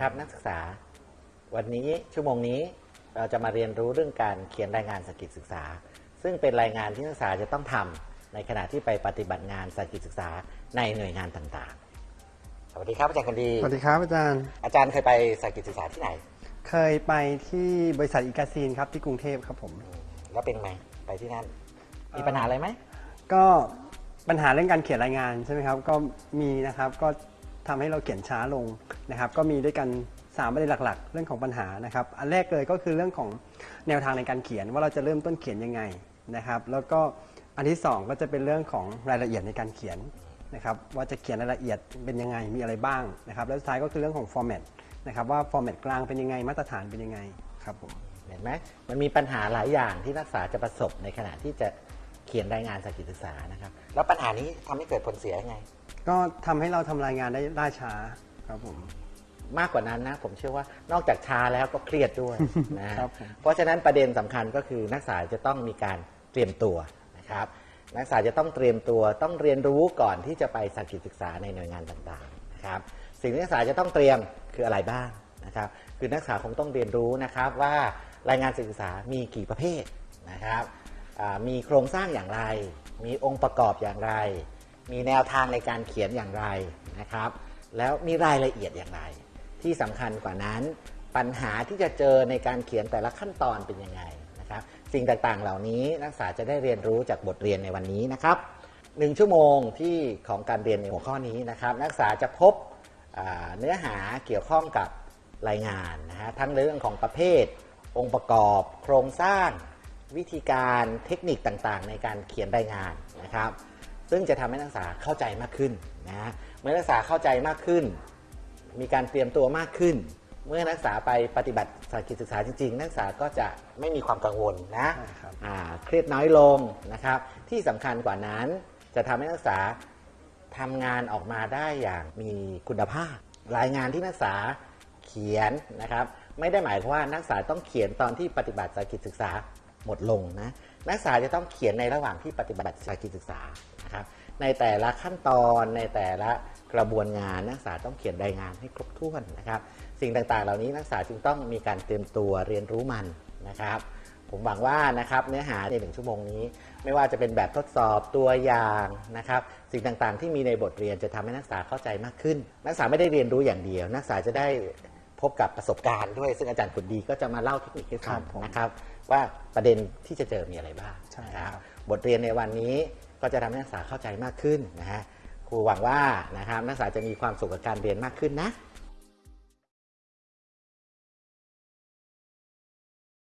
ครับนักศึกษา วันนี้ชั่วโมงนี้เราจะมาเรียนรู้เรื่องการเขียนรายงานสกิจศึกษา ซึ่งเป็นรายงานที่นักศึกษาจะต้องทำในขณะที่ไปปฏิบัติงานสกิจศึกษาในหน่วยงานต่างๆ สวัสดีครับอาจารย์คนดี สวัสดีครับอาจารย์ อาจารย์เคยไปสกิจศึกษาที่ไหน เคยไปที่บริษัทอีกาซีนครับที่กรุงเทพครับผมแล้วเป็นไงไปที่นั่น มีปัญหาอะไรไหม ก็ปัญหาเรื่องการเขียนรายงานใช่ไหมครับ ก็มีนะครับ ก็ ทำให้เราเขียนช้าลงนะครับ ก็มีด้วยกันสามประเด็นหลักๆ เรื่องของปัญหานะครับ อันแรกเลยก็คือเรื่องของแนวทางในการเขียนว่าเราจะเริ่มต้นเขียนยังไงนะครับ แล้วก็อันที่สองก็จะเป็นเรื่องของรายละเอียดในการเขียนนะครับ ว่าจะเขียนรายละเอียดเป็นยังไงมีอะไรบ้างนะครับ แล้วสุดท้ายก็คือเรื่องของฟอร์แมตนะครับว่าฟอร์แมตกลางเป็นยังไงมาตรฐานเป็นยังไงครับผมเห็นไหมมันมีปัญหาหลายอย่างที่นักศึกษาจะประสบในขณะที่จะเขียนรายงานสกิจศึกษานะครับ แล้วปัญหานี้ทำให้เกิดผลเสียยังไง ก็ทำให้เราทำรายงานได้ล่าช้าครับผม มากกว่านั้นนะ ผมเชื่อว่านอกจากช้าแล้วก็เครียดด้วยนะ ครับผม เพราะฉะนั้นประเด็นสำคัญก็คือนักศึกษาจะต้องมีการเตรียมตัวนะครับ นักศึกษาจะต้องเตรียมตัวต้องเรียนรู้ก่อนที่จะไปสกิจศึกษาในหน่วยงานต่างๆนะครับสิ่งที่นักศึกษาจะต้องเตรียมคืออะไรบ้างนะครับ คือนักศึกษาคงต้องเรียนรู้นะครับว่ารายงานศึกษามีกี่ประเภทนะครับอ่ามีโครงสร้างอย่างไร มีองค์ประกอบอย่างไร มีแนวทางในการเขียนอย่างไรนะครับ แล้วมีรายละเอียดอย่างไร ที่สำคัญกว่านั้นปัญหาที่จะเจอในการเขียนแต่ละขั้นตอนเป็นยังไงนะครับสิ่งต่างๆเหล่านี้นักศึกษาจะได้เรียนรู้จากบทเรียนในวันนี้นะครับหนึ่งชั่วโมงที่ของการเรียนในหัวข้อนี้นะครับ นักศึกษาจะพบเนื้อหาเกี่ยวข้องกับรายงานนะฮะทั้งเรื่องของประเภท องค์ประกอบ โครงสร้าง วิธีการเทคนิคต่างๆ ในการเขียนรายงานนะครับ ซึ่งจะทำให้นักศึกษาเข้าใจมากขึ้นนะเมื่อนักศึกษาเข้าใจมากขึ้น มีการเตรียมตัวมากขึ้น เมื่อนักศึกษาไปปฏิบัติสากิจศึกษาจริง ๆ นักศึกษาก็จะไม่มีความกังวลนะใช่ครับอ่าเครียดน้อยลงนะครับ ที่สำคัญกว่านั้นจะทำให้นักศึกษาทำงานออกมาได้อย่างมีคุณภาพ รายงานที่นักศึกษาเขียนนะครับ ไม่ได้หมายความว่านักศึกษาต้องเขียนตอนที่ปฏิบัติสากิจศึกษา หมดลงนะ นักศึกษาจะต้องเขียนในระหว่างที่ปฏิบัติสากิจศึกษานะครับ ในแต่ละขั้นตอนในแต่ละกระบวนงานนักศึกษาต้องเขียนรายงานให้ครบถ้วนนะครับ สิ่งต่างๆ เหล่านี้นักศึกษาจึงต้องมีการเตรียมตัวเรียนรู้มันนะครับ ผมหวังว่านะครับเนื้อหาในหนึ่งชั่วโมงนี้ ไม่ว่าจะเป็นแบบทดสอบตัวอย่างนะครับ สิ่งต่างๆ ที่มีในบทเรียนจะทำให้นักศึกษาเข้าใจมากขึ้น นักศึกษาไม่ได้เรียนรู้อย่างเดียว นักศึกษาจะได้พบกับประสบการณ์ด้วย ซึ่งอาจารย์ขุนดีก็จะมาเล่าเทคนิคให้ฟังครับนะครับ ว่าประเด็นที่จะเจอมีอะไรบ้างใช่นะครับครับบทเรียนในวันนี้ก็จะทำให้นักศึกษาเข้าใจมากขึ้นนะฮะครูหวังว่านะครับนักศึกษาจะมีความสุขกับการเรียนมากขึ้นนะ